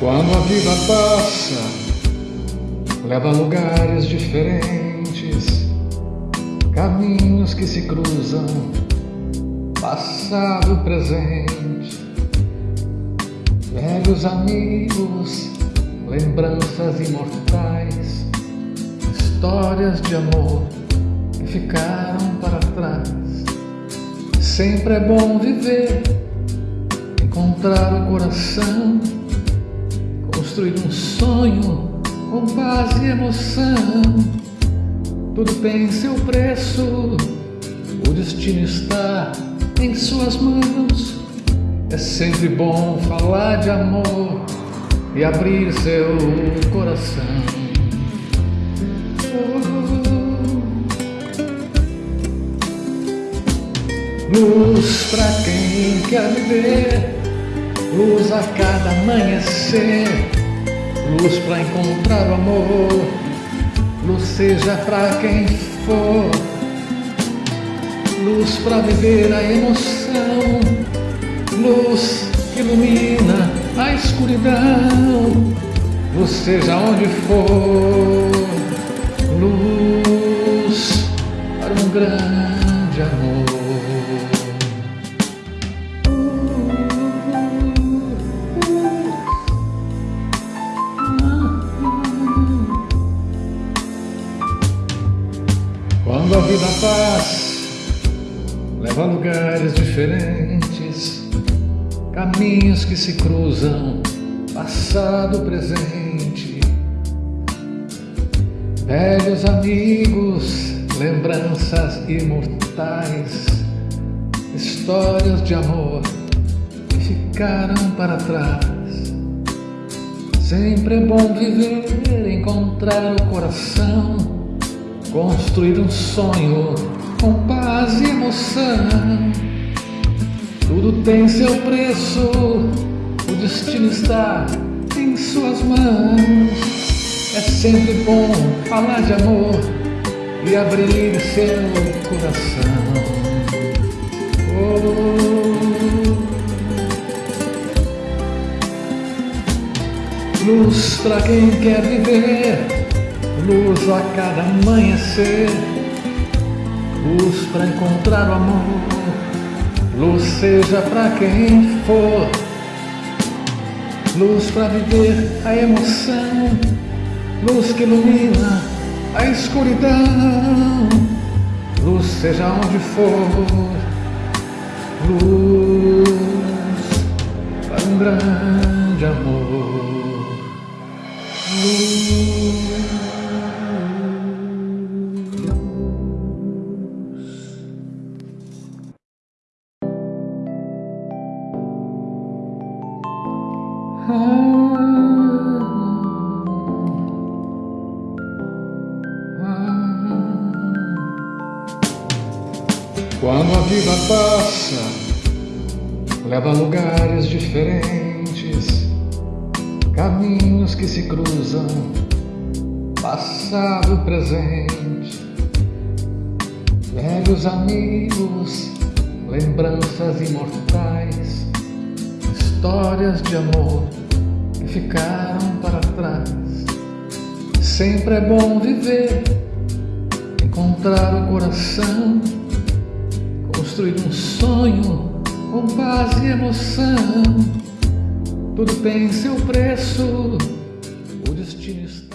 Quando a vida passa, leva a lugares diferentes, caminhos que se cruzam, passado, presente, velhos amigos, lembranças imortais, histórias de amor que ficaram para trás. Sempre é bom viver, encontrar o coração construir um sonho com paz e emoção. Tudo tem seu preço, o destino está em suas mãos. É sempre bom falar de amor e abrir seu coração. Luz pra quem quer viver, luz a cada amanhecer luz para encontrar o amor, luz seja para quem for, luz para viver a emoção, luz que ilumina a escuridão, luz seja onde for, luz para um grande amor. Vida passa, leva a lugares diferentes, caminhos que se cruzam, passado, presente, velhos amigos, lembranças imortais, histórias de amor que ficaram para trás. Sempre é bom viver, encontrar o coração construir um sonho com paz e emoção. Tudo tem seu preço, o destino está em suas mãos. É sempre bom falar de amor e abrir seu coração. Oh. Luz para quem quer viver luz a cada amanhecer, luz para encontrar o amor, luz seja para quem for, luz para viver a emoção, luz que ilumina a escuridão, luz seja onde for, luz para um grande amor. Luz. Quando a vida passa, leva a lugares diferentes, caminhos que se cruzam, passado, presente, velhos amigos, lembranças imortais, histórias de amor que ficaram para trás. Sempre é bom viver, encontrar o coração, construir um sonho com paz e emoção. Tudo tem seu preço, o destino está.